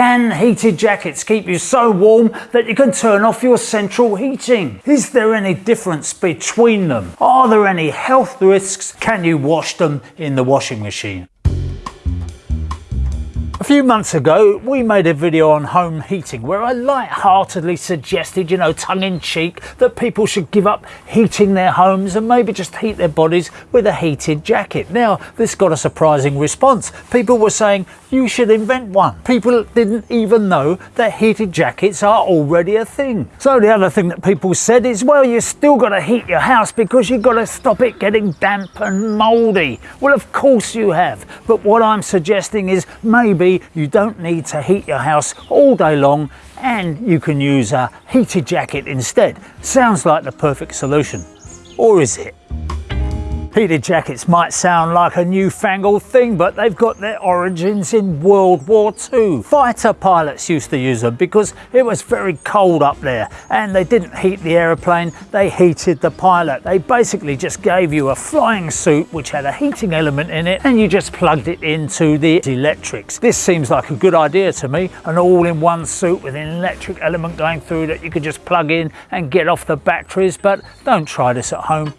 Can heated jackets keep you so warm that you can turn off your central heating? Is there any difference between them? Are there any health risks? Can you wash them in the washing machine? A few months ago, we made a video on home heating where I light-heartedly suggested, you know, tongue-in-cheek, that people should give up heating their homes and maybe just heat their bodies with a heated jacket. Now, this got a surprising response. People were saying, you should invent one. People didn't even know that heated jackets are already a thing. So the other thing that people said is, well, you still got to heat your house because you've got to stop it getting damp and mouldy. Well, of course you have. But what I'm suggesting is maybe you don't need to heat your house all day long and you can use a heated jacket instead. Sounds like the perfect solution. Or is it? Heated jackets might sound like a newfangled thing, but they've got their origins in World War II. Fighter pilots used to use them because it was very cold up there and they didn't heat the aeroplane, they heated the pilot. They basically just gave you a flying suit which had a heating element in it and you just plugged it into the electrics. This seems like a good idea to me, an all-in-one suit with an electric element going through that you could just plug in and get off the batteries, but don't try this at home.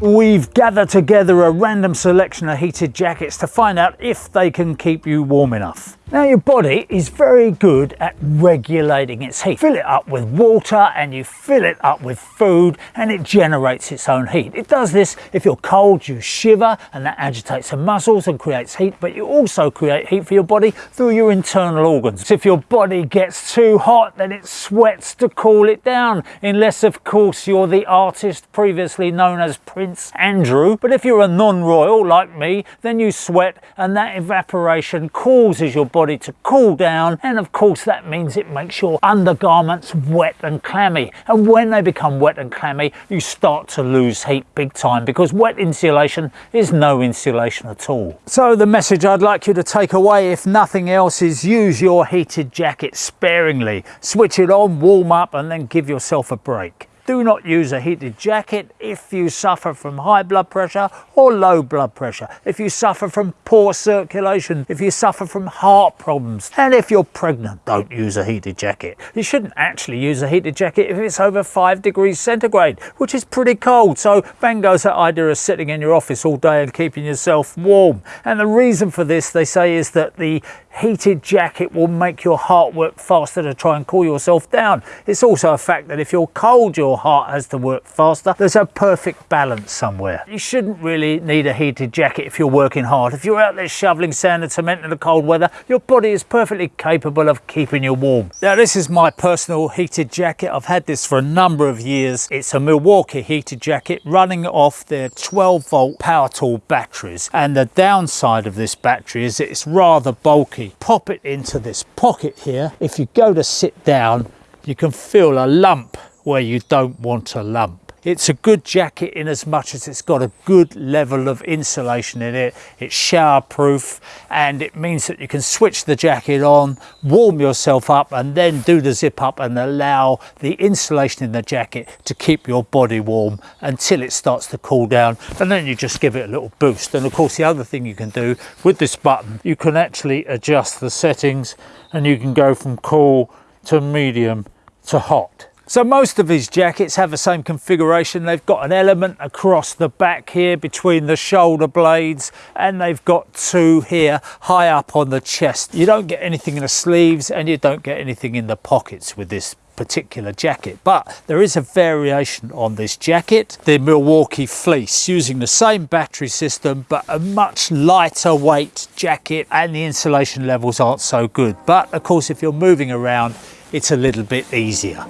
We've gathered together a random selection of heated jackets to find out if they can keep you warm enough. Now your body is very good at regulating its heat. Fill it up with water and you fill it up with food and it generates its own heat. It does this if you're cold, you shiver and that agitates the muscles and creates heat, but you also create heat for your body through your internal organs. If your body gets too hot, then it sweats to cool it down, unless of course you're the artist previously known as Prince Andrew. But if you're a non-royal like me, then you sweat and that evaporation causes your body body to cool down and of course that means it makes your undergarments wet and clammy and when they become wet and clammy you start to lose heat big time because wet insulation is no insulation at all. So the message I'd like you to take away if nothing else is use your heated jacket sparingly. Switch it on, warm up and then give yourself a break. Do not use a heated jacket if you suffer from high blood pressure or low blood pressure, if you suffer from poor circulation, if you suffer from heart problems, and if you're pregnant, don't use a heated jacket. You shouldn't actually use a heated jacket if it's over 5 degrees centigrade, which is pretty cold. So bang goes that idea of sitting in your office all day and keeping yourself warm. And the reason for this, they say, is that the heated jacket will make your heart work faster to try and cool yourself down. It's also a fact that if you're cold, your heart has to work faster. There's a perfect balance somewhere. You shouldn't really need a heated jacket if you're working hard. If you're out there shoveling sand and cement in the cold weather, your body is perfectly capable of keeping you warm. Now, this is my personal heated jacket. I've had this for a number of years. It's a Milwaukee heated jacket running off their 12 volt power tool batteries. And the downside of this battery is it's rather bulky pop it into this pocket here. If you go to sit down, you can feel a lump where you don't want a lump. It's a good jacket in as much as it's got a good level of insulation in it. It's shower proof and it means that you can switch the jacket on, warm yourself up and then do the zip up and allow the insulation in the jacket to keep your body warm until it starts to cool down and then you just give it a little boost. And of course the other thing you can do with this button, you can actually adjust the settings and you can go from cool to medium to hot. So most of his jackets have the same configuration. They've got an element across the back here between the shoulder blades and they've got two here high up on the chest. You don't get anything in the sleeves and you don't get anything in the pockets with this particular jacket but there is a variation on this jacket the milwaukee fleece using the same battery system but a much lighter weight jacket and the insulation levels aren't so good but of course if you're moving around it's a little bit easier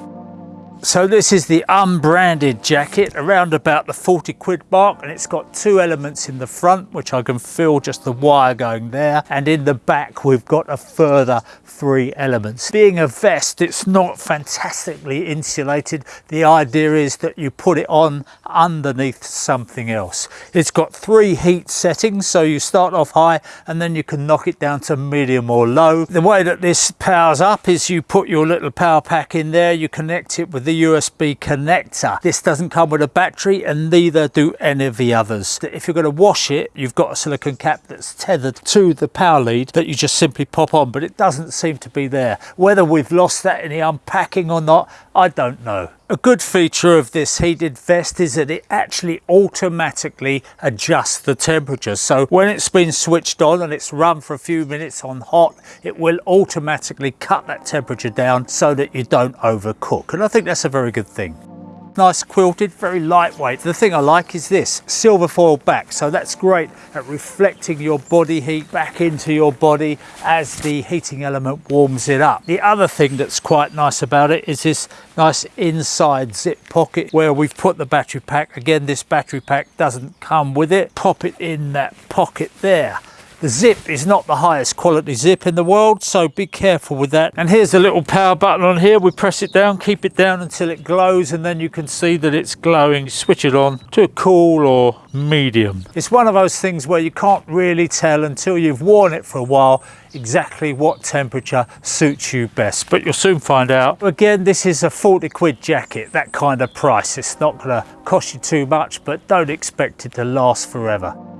so this is the unbranded jacket around about the 40 quid mark and it's got two elements in the front which I can feel just the wire going there and in the back we've got a further three elements. Being a vest it's not fantastically insulated. The idea is that you put it on underneath something else. It's got three heat settings so you start off high and then you can knock it down to medium or low. The way that this powers up is you put your little power pack in there you connect it with the the USB connector. This doesn't come with a battery and neither do any of the others. If you're going to wash it, you've got a silicon cap that's tethered to the power lead that you just simply pop on, but it doesn't seem to be there. Whether we've lost that in the unpacking or not, I don't know. A good feature of this heated vest is that it actually automatically adjusts the temperature. So when it's been switched on and it's run for a few minutes on hot, it will automatically cut that temperature down so that you don't overcook. And I think that's a very good thing nice quilted, very lightweight. The thing I like is this, silver foil back. So that's great at reflecting your body heat back into your body as the heating element warms it up. The other thing that's quite nice about it is this nice inside zip pocket where we've put the battery pack. Again, this battery pack doesn't come with it. Pop it in that pocket there. The zip is not the highest quality zip in the world, so be careful with that. And here's a little power button on here. We press it down, keep it down until it glows, and then you can see that it's glowing. Switch it on to cool or medium. It's one of those things where you can't really tell until you've worn it for a while exactly what temperature suits you best but you'll soon find out again this is a 40 quid jacket that kind of price it's not to cost you too much but don't expect it to last forever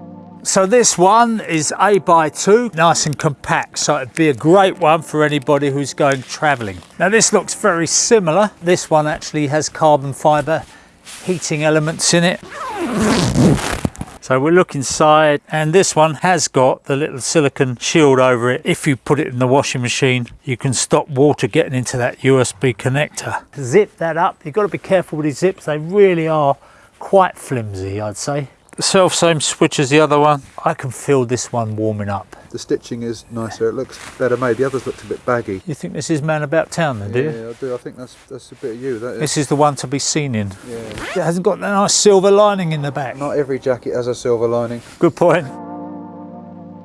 so this one is A by 2, nice and compact, so it'd be a great one for anybody who's going travelling. Now this looks very similar. This one actually has carbon fibre heating elements in it. So we'll look inside and this one has got the little silicon shield over it. If you put it in the washing machine, you can stop water getting into that USB connector. Zip that up. You've got to be careful with these zips. They really are quite flimsy, I'd say self same switch as the other one. I can feel this one warming up. The stitching is nicer, it looks better made. The others looked a bit baggy. You think this is Man About Town then, do yeah, you? Yeah, I do. I think that's that's a bit of you. That is. This is the one to be seen in. Yeah. It hasn't got that nice silver lining in the back. Not every jacket has a silver lining. Good point.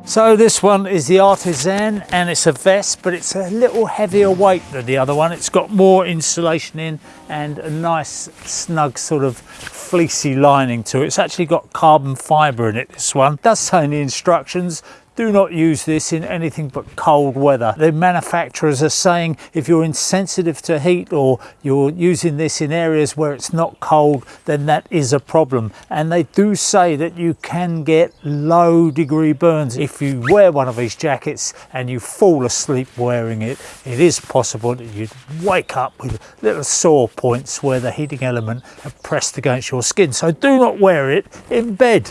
So this one is the Artisan and it's a vest, but it's a little heavier weight than the other one. It's got more insulation in and a nice snug sort of fleecy lining to it. It's actually got carbon fibre in it, this one. It does say in the instructions, do not use this in anything but cold weather. The manufacturers are saying if you're insensitive to heat or you're using this in areas where it's not cold, then that is a problem. And they do say that you can get low degree burns. If you wear one of these jackets and you fall asleep wearing it, it is possible that you'd wake up with little sore points where the heating element have pressed against your skin. So do not wear it in bed.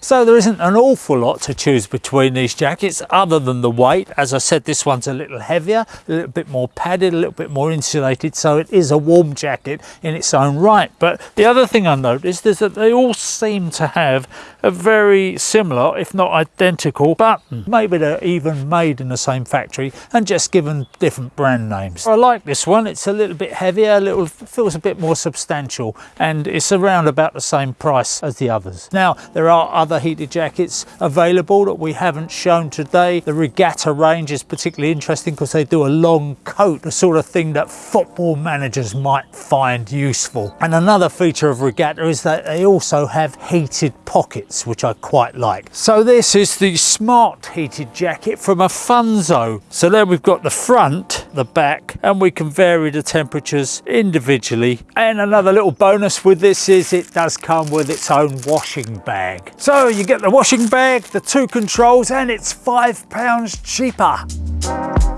So there isn't an awful lot to choose between these jackets other than the weight. As I said, this one's a little heavier, a little bit more padded, a little bit more insulated. So it is a warm jacket in its own right. But the other thing I noticed is that they all seem to have a very similar, if not identical button. Maybe they're even made in the same factory and just given different brand names. I like this one. It's a little bit heavier, a little feels a bit more substantial and it's around about the same price as the others. Now, there are other other heated jackets available that we haven't shown today. The regatta range is particularly interesting because they do a long coat, the sort of thing that football managers might find useful. And another feature of regatta is that they also have heated pockets, which I quite like. So this is the smart heated jacket from Afunzo. So there we've got the front, the back, and we can vary the temperatures individually. And another little bonus with this is it does come with its own washing bag. So you get the washing bag, the two controls, and it's five pounds cheaper.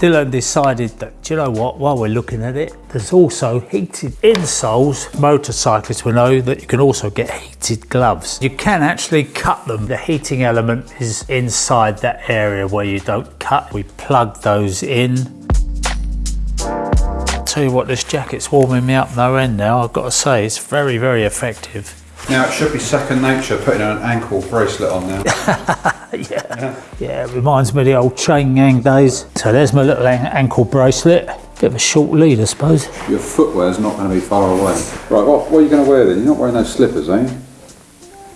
Dylan decided that, do you know what, while we're looking at it, there's also heated insoles. Motorcyclists will know that you can also get heated gloves. You can actually cut them. The heating element is inside that area where you don't cut. We plug those in. Tell you what, this jacket's warming me up no end now. I've got to say, it's very, very effective. Now it should be second nature putting an ankle bracelet on now. yeah. yeah. yeah, it reminds me of the old chain gang days. So there's my little ankle bracelet. Bit of a short lead, I suppose. Your footwear's not going to be far away. Right, what, what are you going to wear then? You're not wearing those slippers, are you?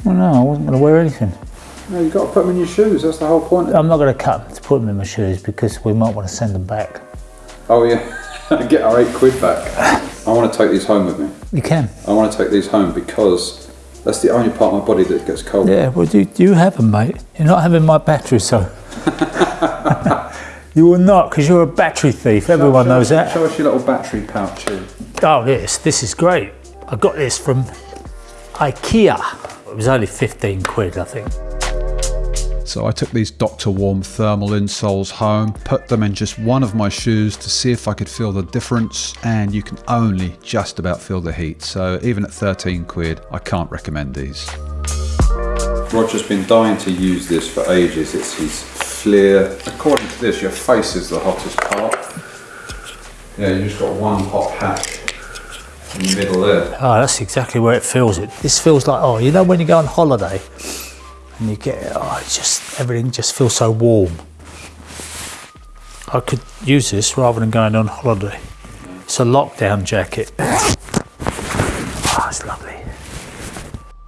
Well, no, I wasn't going to wear anything. No, you've got to put them in your shoes. That's the whole point. I'm not going to cut them to put them in my shoes because we might want to send them back. Oh, yeah. Get our eight quid back. I want to take these home with me. You can. I want to take these home because that's the only part of my body that gets cold. Yeah, well, do, do you have them, mate? You're not having my battery, so. You will not, because you're a battery thief. Everyone knows that. Show us your little battery pouch here. Oh, this. this is great. I got this from IKEA. It was only 15 quid, I think. So I took these Dr. Warm thermal insoles home, put them in just one of my shoes to see if I could feel the difference, and you can only just about feel the heat. So even at 13 quid, I can't recommend these. Roger's been dying to use this for ages. It's his FLIR. According to this, your face is the hottest part. Yeah, you just got one hot patch in the middle there. Oh, that's exactly where it feels. It. This feels like, oh, you know when you go on holiday and you get, oh, it's just, everything just feels so warm. I could use this rather than going on holiday. It's a lockdown jacket. Oh, it's lovely.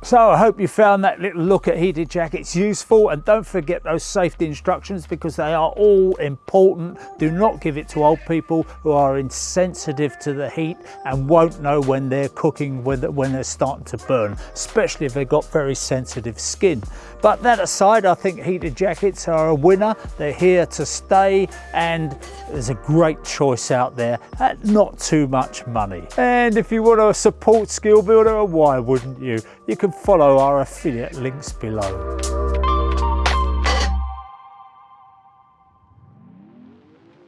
So I hope you found that little look at heated jackets useful and don't forget those safety instructions because they are all important. Do not give it to old people who are insensitive to the heat and won't know when they're cooking when they're starting to burn, especially if they've got very sensitive skin. But that aside, I think heated jackets are a winner. They're here to stay and there's a great choice out there at not too much money. And if you want to support Skill Builder, why wouldn't you? You can follow our affiliate links below.